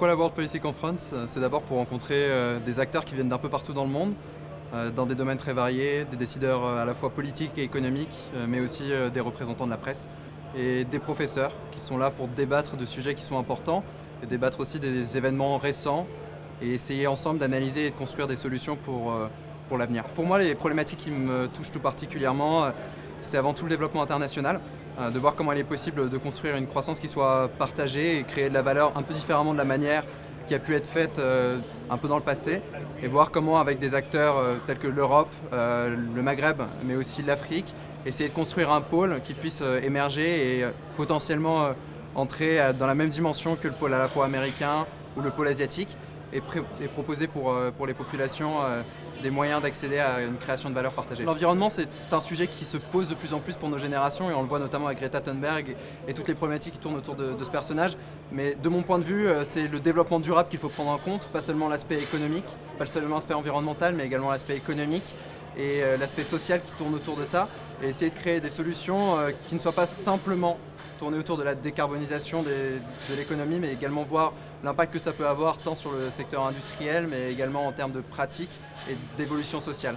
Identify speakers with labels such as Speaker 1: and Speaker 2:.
Speaker 1: Pourquoi la World Policy Conference C'est d'abord pour rencontrer des acteurs qui viennent d'un peu partout dans le monde, dans des domaines très variés, des décideurs à la fois politiques et économiques, mais aussi des représentants de la presse et des professeurs qui sont là pour débattre de sujets qui sont importants et débattre aussi des événements récents et essayer ensemble d'analyser et de construire des solutions pour, pour l'avenir. Pour moi, les problématiques qui me touchent tout particulièrement, c'est avant tout le développement international, de voir comment il est possible de construire une croissance qui soit partagée et créer de la valeur un peu différemment de la manière qui a pu être faite un peu dans le passé, et voir comment avec des acteurs tels que l'Europe, le Maghreb, mais aussi l'Afrique, essayer de construire un pôle qui puisse émerger et potentiellement entrer dans la même dimension que le pôle à la fois américain ou le pôle asiatique, et, proposer pour, pour les populations des moyens d'accéder à une création de valeur partagée. L'environnement, c'est un sujet qui se pose de plus en plus pour nos générations et on le voit notamment avec Greta Thunberg et toutes les problématiques qui tournent autour de, ce personnage. Mais de mon point de vue, euh, c'est le développement durable qu'il faut prendre en compte, pas seulement l'aspect économique, pas seulement l'aspect environnemental, mais également l'aspect économique et euh, l'aspect social qui tourne autour de ça, et essayer de créer des solutions euh, qui ne soient pas simplement tournées autour de la décarbonisation de l'économie, mais également voir l'impact que ça peut avoir tant sur le secteur industriel, mais également en termes de pratiques et d'évolution sociale.